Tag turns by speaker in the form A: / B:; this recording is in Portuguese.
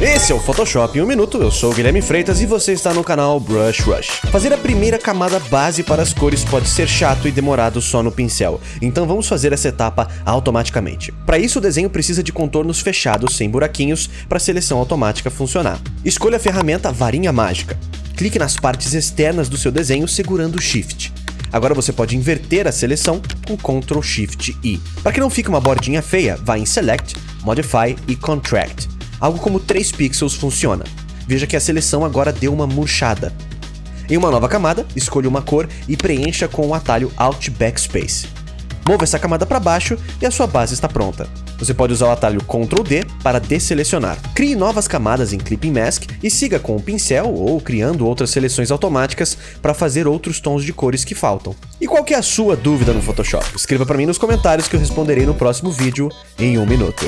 A: Esse é o Photoshop em um minuto, eu sou o Guilherme Freitas e você está no canal Brush Rush. Fazer a primeira camada base para as cores pode ser chato e demorado só no pincel, então vamos fazer essa etapa automaticamente. Para isso o desenho precisa de contornos fechados sem buraquinhos para a seleção automática funcionar. Escolha a ferramenta Varinha Mágica. Clique nas partes externas do seu desenho segurando o Shift. Agora você pode inverter a seleção com Ctrl Shift I. Para que não fique uma bordinha feia, vá em Select, Modify e Contract algo como 3 pixels funciona. Veja que a seleção agora deu uma murchada. Em uma nova camada, escolha uma cor e preencha com o atalho Alt Backspace. Mova essa camada para baixo e a sua base está pronta. Você pode usar o atalho Ctrl D para desselecionar. Crie novas camadas em Clipping Mask e siga com o pincel ou criando outras seleções automáticas para fazer outros tons de cores que faltam. E qual é a sua dúvida no Photoshop? Escreva para mim nos comentários que eu responderei no próximo vídeo em um minuto.